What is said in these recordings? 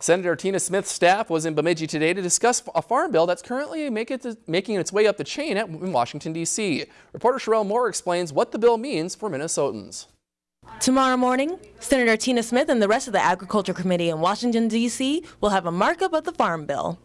Senator Tina Smith's staff was in Bemidji today to discuss a farm bill that's currently make it making its way up the chain at, in Washington, D.C. Reporter Sherelle Moore explains what the bill means for Minnesotans. Tomorrow morning, Senator Tina Smith and the rest of the Agriculture Committee in Washington, D.C. will have a markup of the Farm Bill.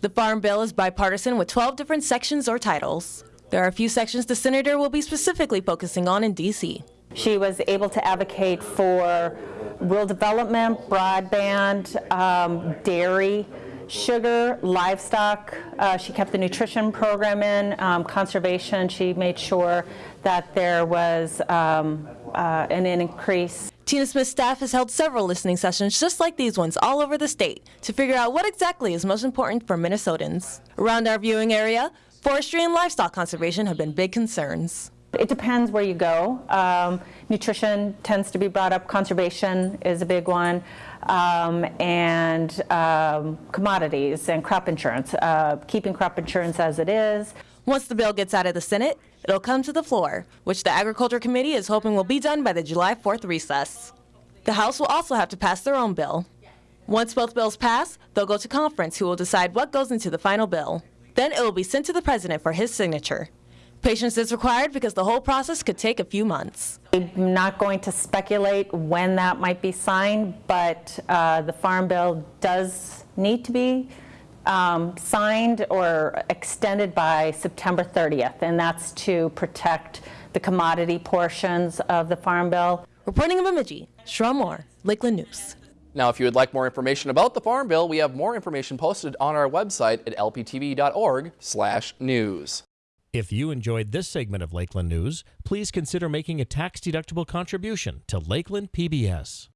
The Farm Bill is bipartisan with 12 different sections or titles. There are a few sections the senator will be specifically focusing on in D.C. She was able to advocate for rural development, broadband, um, dairy, sugar, livestock. Uh, she kept the nutrition program in, um, conservation. She made sure that there was um, uh, an increase. Tina Smith's staff has held several listening sessions just like these ones all over the state to figure out what exactly is most important for Minnesotans. Around our viewing area, forestry and livestock conservation have been big concerns. It depends where you go. Um, nutrition tends to be brought up. Conservation is a big one. Um, and um, commodities and crop insurance, uh, keeping crop insurance as it is. Once the bill gets out of the Senate, it'll come to the floor, which the Agriculture Committee is hoping will be done by the July 4th recess. The House will also have to pass their own bill. Once both bills pass, they'll go to conference who will decide what goes into the final bill. Then it will be sent to the president for his signature. Patience is required because the whole process could take a few months. I'm not going to speculate when that might be signed, but uh, the Farm Bill does need to be um, signed or extended by September 30th, and that's to protect the commodity portions of the Farm Bill. Reporting in Bemidji, Sherelle Moore, Lakeland News. Now, if you would like more information about the Farm Bill, we have more information posted on our website at lptv.org/news. If you enjoyed this segment of Lakeland News, please consider making a tax-deductible contribution to Lakeland PBS.